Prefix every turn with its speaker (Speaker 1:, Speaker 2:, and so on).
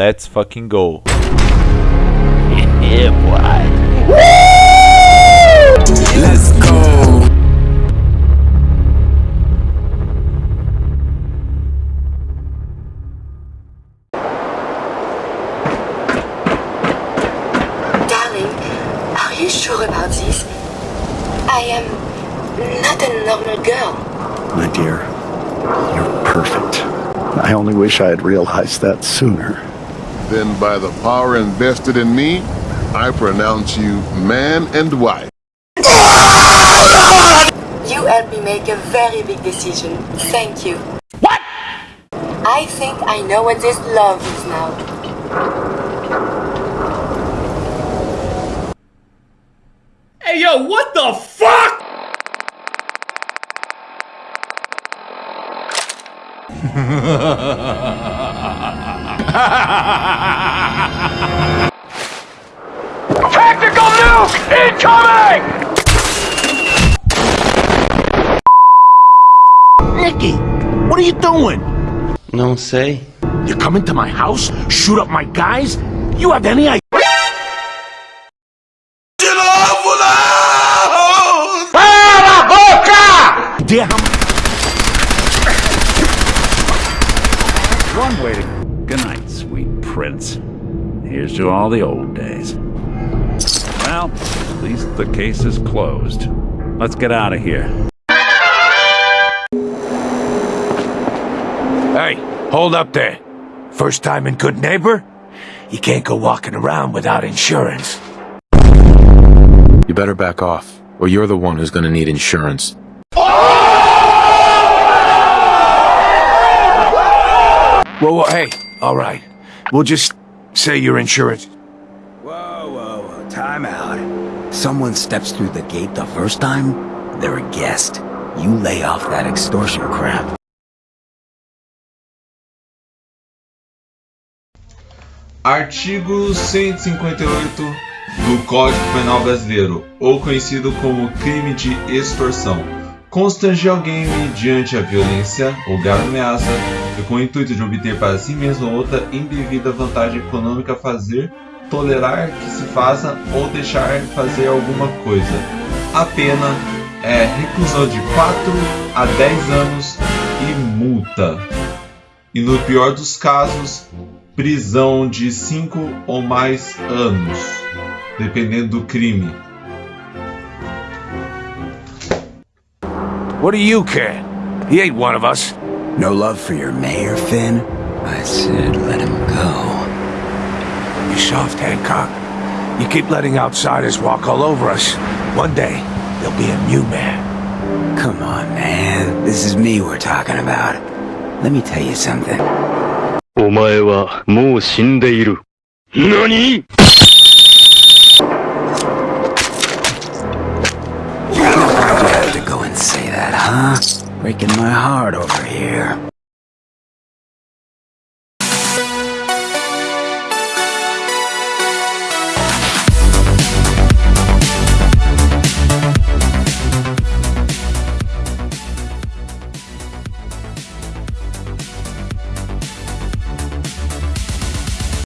Speaker 1: let's fucking go.
Speaker 2: Yeah, boy.
Speaker 3: Let's go.
Speaker 4: Darling, are you sure about this? I am not a normal girl.
Speaker 5: My dear, you're perfect. I only wish I had realized that sooner.
Speaker 6: Then by the power invested in me, I pronounce you man and wife.
Speaker 4: You helped me make a very big decision. Thank you. What? I think I know what this love is now.
Speaker 7: Hey yo, what the fuck?
Speaker 2: Tactical nuke incoming!
Speaker 3: Nicky, what are you doing?
Speaker 8: Não say.
Speaker 3: You come into my house, shoot up my guys? You have any idea?
Speaker 2: Cala boca!
Speaker 3: idea how
Speaker 9: One way to... Good night, sweet prince. Here's to all the old days. Well, at least the case is closed. Let's get out of here.
Speaker 3: Hey, hold up there. First time in Goodneighbor? You can't go walking around without insurance.
Speaker 10: You better back off, or you're the one who's gonna need insurance. Oh!
Speaker 3: Whoa, whoa, hey, all right. We'll just say your insurance.
Speaker 11: Whoa, whoa, whoa, time out. Someone steps through the gate the first time, they're a guest. You lay off that extortion crap.
Speaker 7: Artigo 158 do Código Penal Brasileiro, ou conhecido como crime de extorsão. Constranger alguém mediante a violência ou grave ameaça, com o intuito de obter para si mesmo ou outra indevida vantagem econômica fazer, tolerar que se faça ou deixar fazer alguma coisa. A pena é reclusão de 4 a 10 anos e multa. E no pior dos casos, prisão de 5 ou mais anos, dependendo do crime.
Speaker 3: What do you care? He ain't one of us.
Speaker 11: No love for your mayor, Finn? I said let him go.
Speaker 3: You soft, Hancock. You keep letting outsiders walk all over us. One day, there'll be a new man.
Speaker 11: Come on, man. This is me we're talking about. Let me tell you something.
Speaker 8: お前はもう死んでいる。何
Speaker 11: Breaking my heart over here.